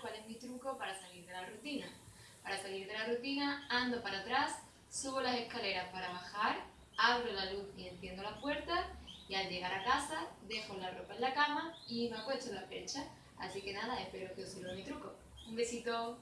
cuál es mi truco para salir de la rutina. Para salir de la rutina, ando para atrás, subo las escaleras para bajar, abro la luz y enciendo la puerta y al llegar a casa dejo la ropa en la cama y me acuesto en la percha. Así que nada, espero que os sirva mi truco. Un besito.